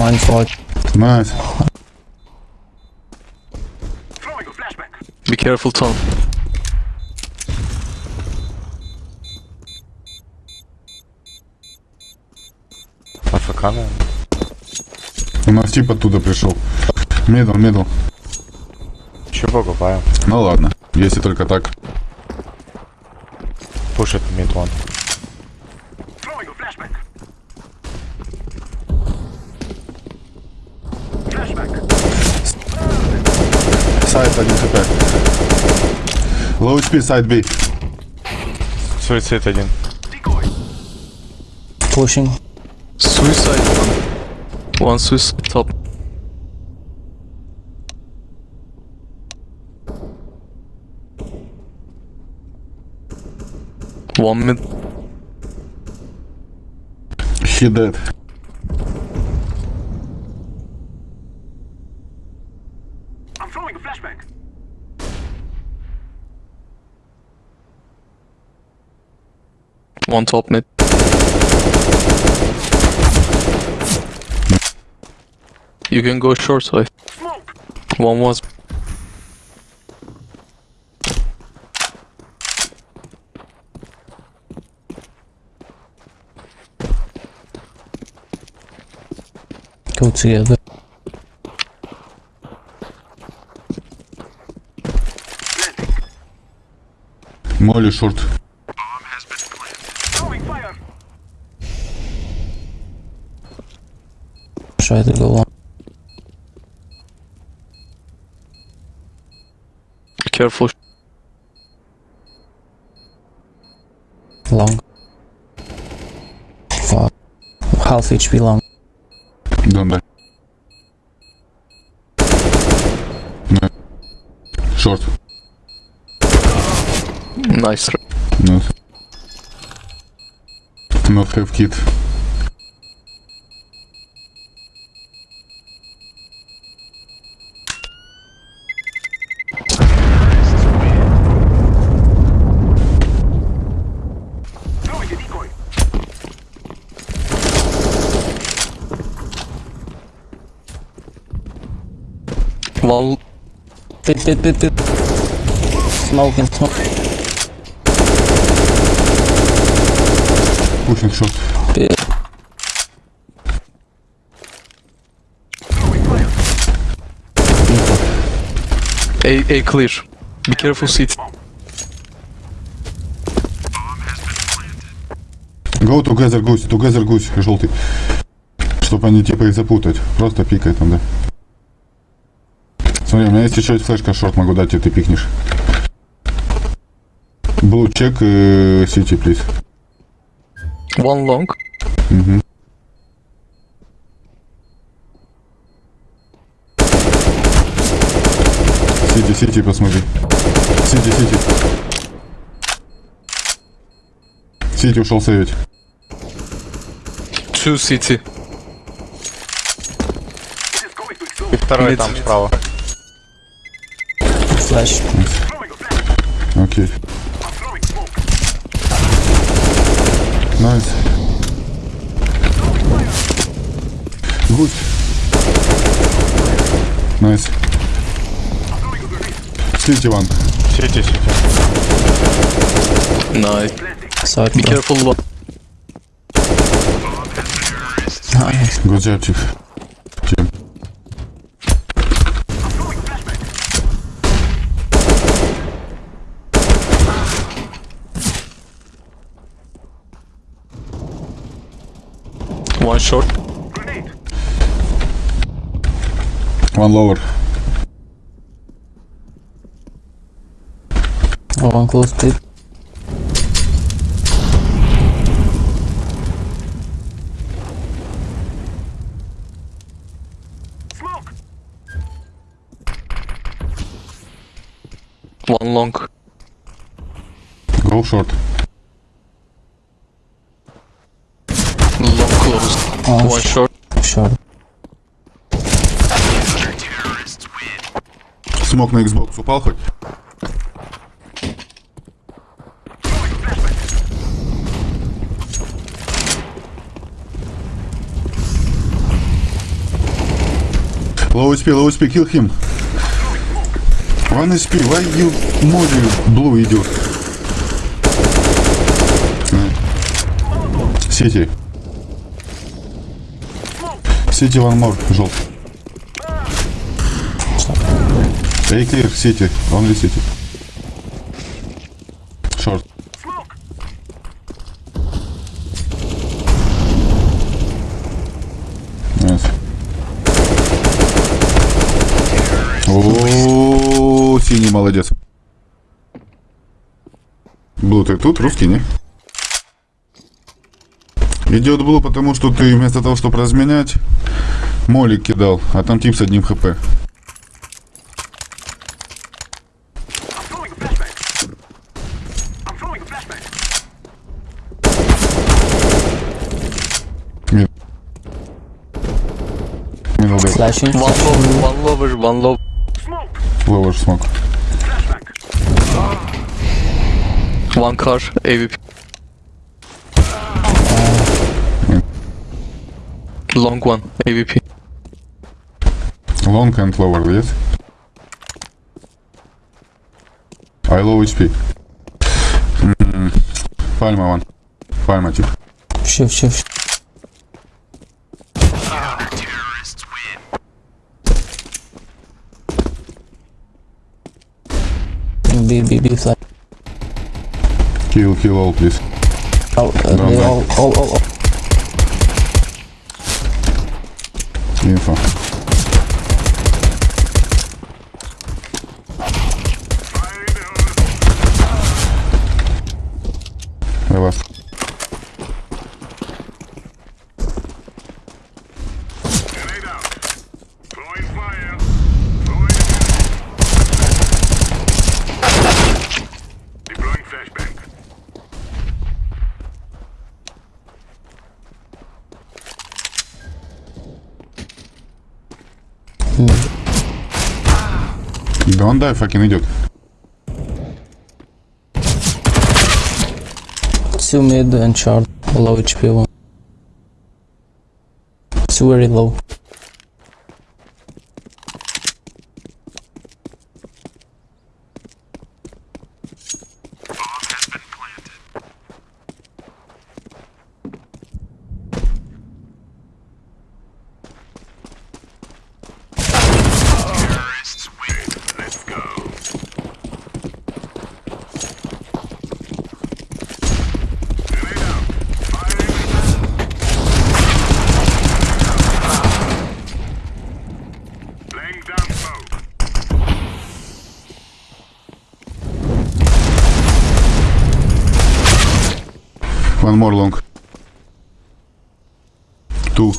Mine for Nice. Be careful, Tom. АФК, наверное. У нас тип оттуда пришел. Медл, медл. Че покупаем? Ну ладно, если только так. Пушит мид вон. 1 хп. Low HP, сайт B. Суицид один. pushing. Suicide one. One suicide top. One mid. He dead. One top mid. You can go short side. One was Go together. Молли шорт. Try to go on. careful. Long. Fuck. Half HP long. Don't die. No. Short. Nice. Not. Not have kit. One Pit, pit, pit, pit. Smoking, smoke. Pushing short. Pit. A A clear. Be careful, seat. Go together гусь, together гусь, желтый. Чтоб они типа их запутать. Просто пикай там, да. Смотри, у меня есть еще есть флешка шорт, могу дать, и ты пикнешь. Blue check э, city, please. One long. Мгм. Сити, сити, посмотри. Сити, сити. Сити ушел сейвить. Two city. И второй Мид. там справа. flash. Ok. Nice. Good. Nice. City one. City, city. Nice. Side Be front. careful. Nice. Good job, Chief. Short. One lower. Oh, one close pit. One long. Go short. Long close. Oh, One short. Short. Смог на Xbox упал хоть? Low HP, low HP, kill him. One HP, why you море blue идет? Сити. Сити one more, желтый. Эй, clear, сити, only сити. Short. Nice. О, синий молодец. Блу, ты тут русский, не? Идет Блу, потому что ты вместо того, чтобы разменять, молик кидал, а там тип с одним хп. Flashing. One low, one lower, one low. Lower smoke. One car, AVP. Long one, AVP. Long and lower, yes? I low HP. Mm, Palma one. Palma tip. Shift, shift. B, B, B, flash. Kill, kill all, please. All, uh, No, they no. all, all, all, all. limpa. Don't die, fucking idiot. Two mid and short. Low HP one. Two very low. One more long. Two.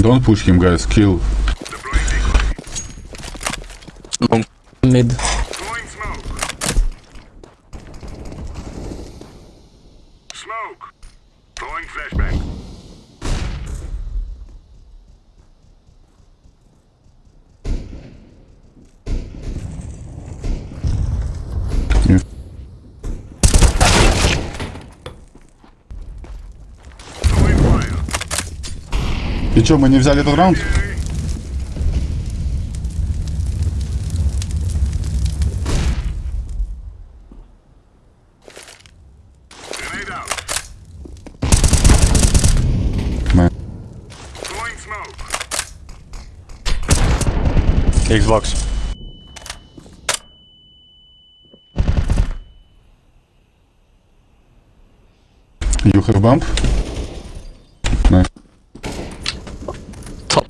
Don't push him, guys. Kill. Mid. Чё, мы не взяли этот раунд? Xbox. You have bump? Nice.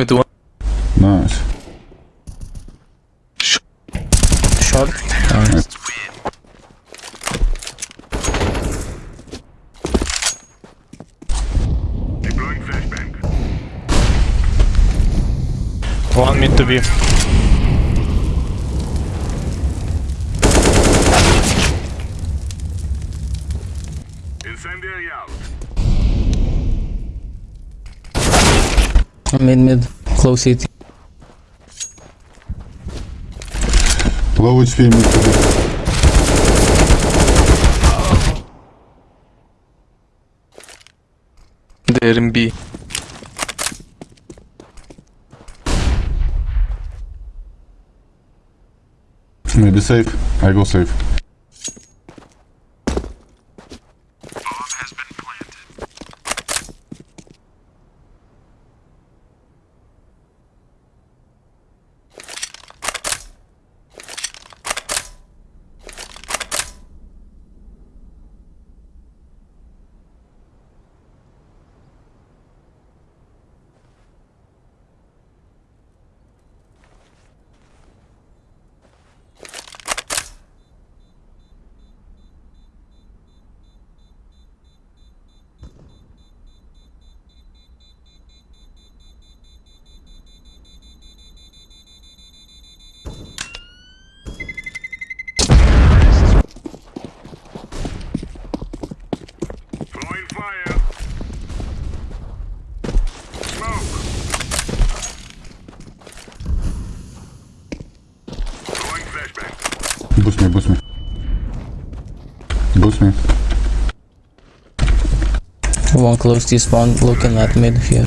mıydı? Nice. Short. Nice. One mid to be. Mid, mid. Close city. Low HP mid to be. They're in B. Maybe safe. I go safe. One close to spawn looking at mid here.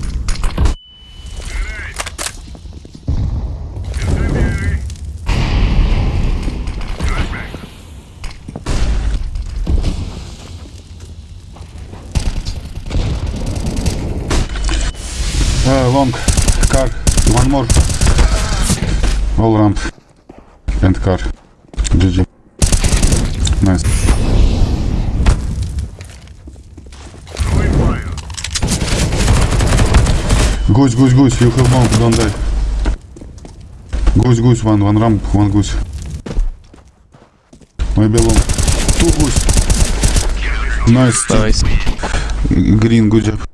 Uh, long. Car. One more. All ramp. And car. GG. Nice. Goose, goose, goose. You have bomb. Don't die. Goose, goose. One, one ramp. One goose. Maybe long. Two goose. Nice. Nice. Green, good job.